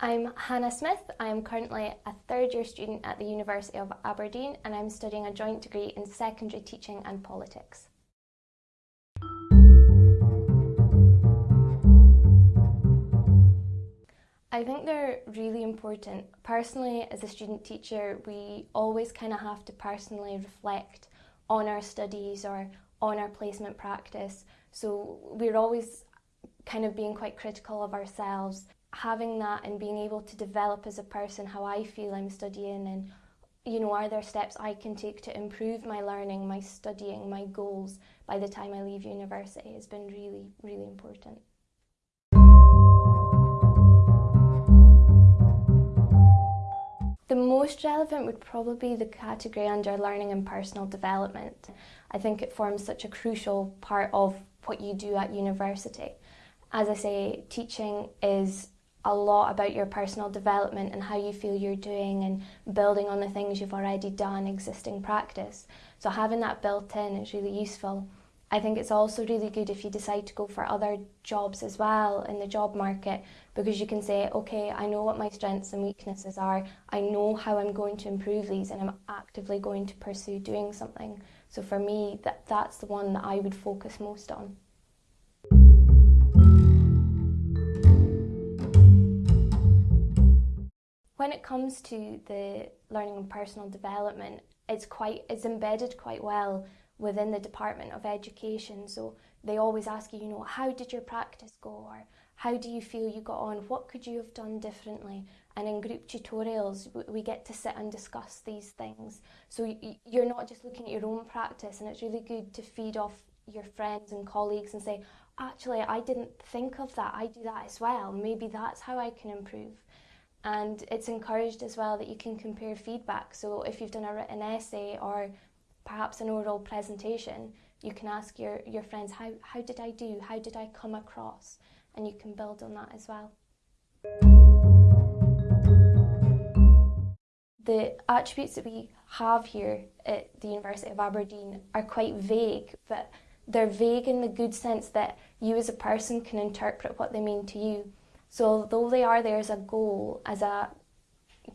I'm Hannah Smith. I am currently a third year student at the University of Aberdeen and I'm studying a joint degree in secondary teaching and politics. I think they're really important. Personally, as a student teacher, we always kind of have to personally reflect on our studies or on our placement practice. So we're always kind of being quite critical of ourselves having that and being able to develop as a person how I feel I'm studying and you know are there steps I can take to improve my learning, my studying, my goals by the time I leave university has been really really important. The most relevant would probably be the category under learning and personal development. I think it forms such a crucial part of what you do at university. As I say, teaching is a lot about your personal development and how you feel you're doing and building on the things you've already done, existing practice. So having that built in is really useful. I think it's also really good if you decide to go for other jobs as well in the job market because you can say, okay, I know what my strengths and weaknesses are, I know how I'm going to improve these and I'm actively going to pursue doing something. So for me, that, that's the one that I would focus most on. When it comes to the learning and personal development, it's quite it's embedded quite well within the Department of Education. So they always ask you, you know, how did your practice go or how do you feel you got on? What could you have done differently? And in group tutorials, we get to sit and discuss these things. So you're not just looking at your own practice, and it's really good to feed off your friends and colleagues and say, actually, I didn't think of that. I do that as well. Maybe that's how I can improve. And it's encouraged as well that you can compare feedback. So if you've done a written essay or perhaps an oral presentation, you can ask your, your friends, how, how did I do? How did I come across? And you can build on that as well. The attributes that we have here at the University of Aberdeen are quite vague, but they're vague in the good sense that you as a person can interpret what they mean to you. So although they are there as a goal, as a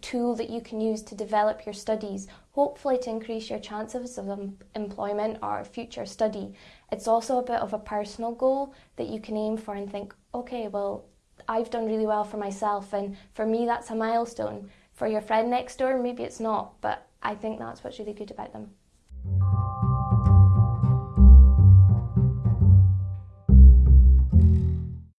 tool that you can use to develop your studies, hopefully to increase your chances of employment or future study, it's also a bit of a personal goal that you can aim for and think, okay, well, I've done really well for myself and for me that's a milestone. For your friend next door, maybe it's not, but I think that's what's really good about them.